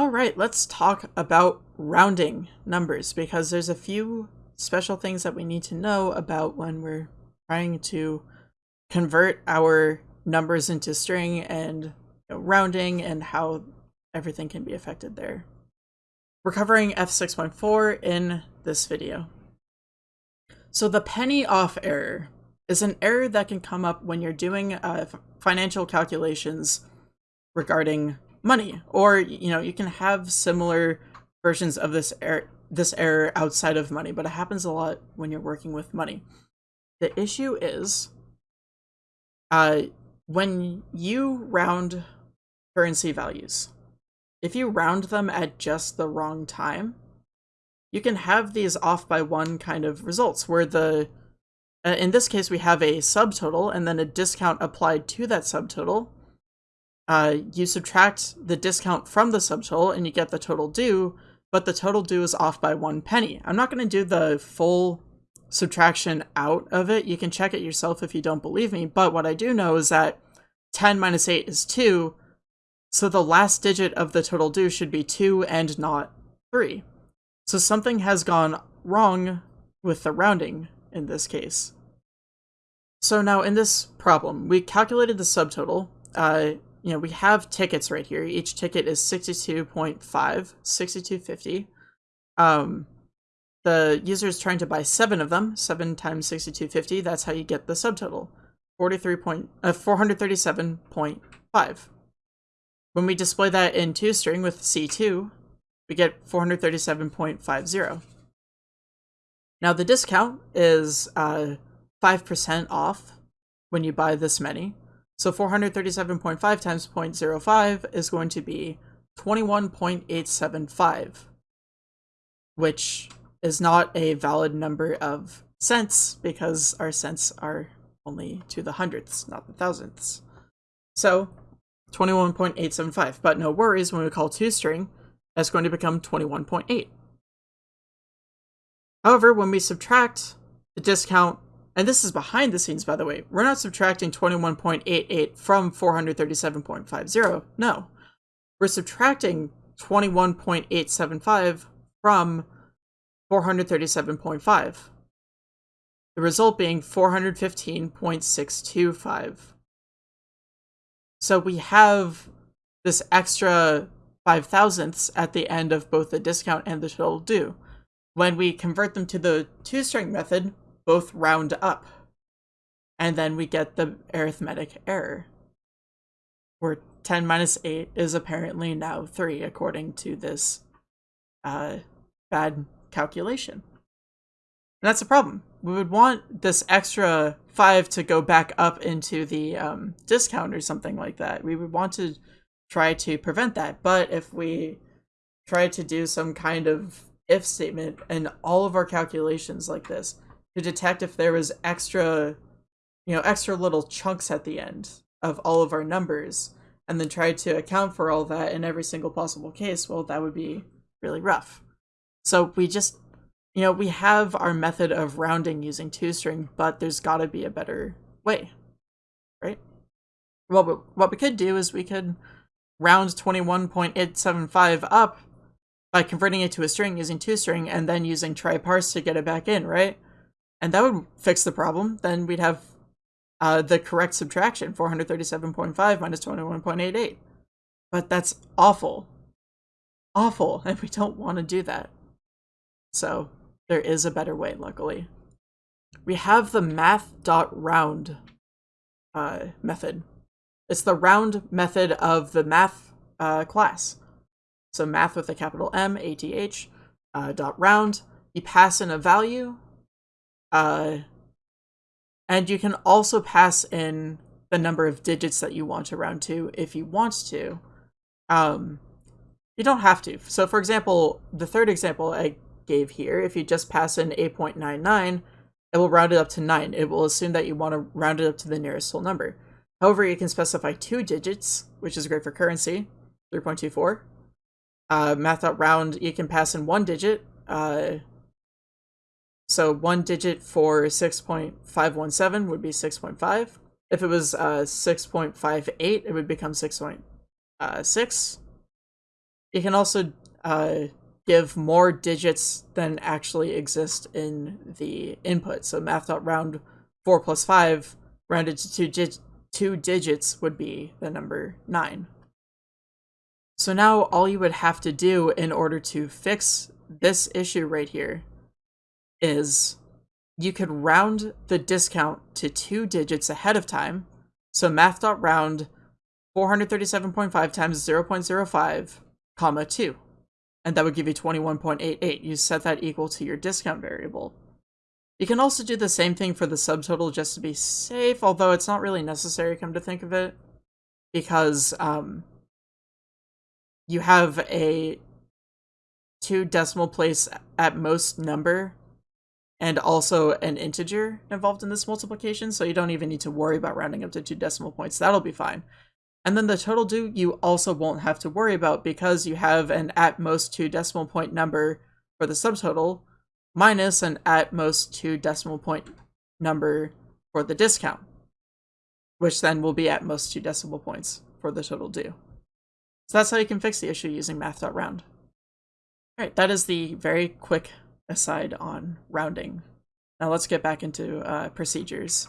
All right, let's talk about rounding numbers because there's a few special things that we need to know about when we're trying to convert our numbers into string and you know, rounding and how everything can be affected there. We're covering F6.4 in this video. So the penny off error is an error that can come up when you're doing uh, financial calculations regarding money. Or you know you can have similar versions of this error this error outside of money but it happens a lot when you're working with money. The issue is uh when you round currency values if you round them at just the wrong time you can have these off by one kind of results where the uh, in this case we have a subtotal and then a discount applied to that subtotal uh, you subtract the discount from the subtotal and you get the total due, but the total due is off by one penny. I'm not going to do the full subtraction out of it. You can check it yourself if you don't believe me, but what I do know is that 10 minus 8 is 2, so the last digit of the total due should be 2 and not 3. So something has gone wrong with the rounding in this case. So now in this problem, we calculated the subtotal, uh, you know, we have tickets right here. Each ticket is 62.5, 6250. Um, the user is trying to buy seven of them, seven times 6250. That's how you get the subtotal, 43 point, uh, 437.5. When we display that in toString with C2, we get 437.50. Now the discount is uh, 5% off when you buy this many. So 437.5 times 0.05 is going to be 21.875, which is not a valid number of cents because our cents are only to the hundredths, not the thousandths. So 21.875, but no worries when we call toString, that's going to become 21.8. However, when we subtract the discount and this is behind the scenes, by the way, we're not subtracting 21.88 from 437.50. No, we're subtracting 21.875 from 437.5. The result being 415.625. So we have this extra 5 thousandths at the end of both the discount and the total due. When we convert them to the toString method, both round up. And then we get the arithmetic error, where 10 minus 8 is apparently now 3, according to this uh, bad calculation. And that's a problem. We would want this extra 5 to go back up into the um, discount or something like that. We would want to try to prevent that. But if we try to do some kind of if statement in all of our calculations like this, to detect if there was extra, you know, extra little chunks at the end of all of our numbers, and then try to account for all that in every single possible case, well, that would be really rough. So we just, you know, we have our method of rounding using toString, but there's got to be a better way, right? Well, what we could do is we could round 21.875 up by converting it to a string using toString and then using try parse to get it back in, right? And that would fix the problem. Then we'd have uh, the correct subtraction, 437.5 minus 21.88. But that's awful. Awful, and we don't want to do that. So there is a better way, luckily. We have the math.round uh, method. It's the round method of the math uh, class. So math with a capital M, A-T-H, uh, dot round. You pass in a value, uh, and you can also pass in the number of digits that you want to round to if you want to. Um, you don't have to. So for example, the third example I gave here, if you just pass in 8.99, it will round it up to 9. It will assume that you want to round it up to the nearest whole number. However, you can specify two digits, which is great for currency, 3.24. Uh, math.round, you can pass in one digit, uh, so one digit for 6.517 would be 6.5. If it was uh, 6.58, it would become 6.6. Uh, You can also uh, give more digits than actually exist in the input. So math.round 4 plus 5 rounded to two, dig two digits would be the number 9. So now all you would have to do in order to fix this issue right here is you could round the discount to two digits ahead of time. So math.round 437.5 times 0.05, comma 2. And that would give you 21.88. You set that equal to your discount variable. You can also do the same thing for the subtotal just to be safe, although it's not really necessary, come to think of it, because um, you have a two decimal place at most number and also an integer involved in this multiplication, so you don't even need to worry about rounding up to two decimal points. That'll be fine. And then the total due you also won't have to worry about because you have an at most two decimal point number for the subtotal minus an at most two decimal point number for the discount, which then will be at most two decimal points for the total due. So that's how you can fix the issue using math.round. Alright, that is the very quick aside on rounding. Now let's get back into uh, procedures.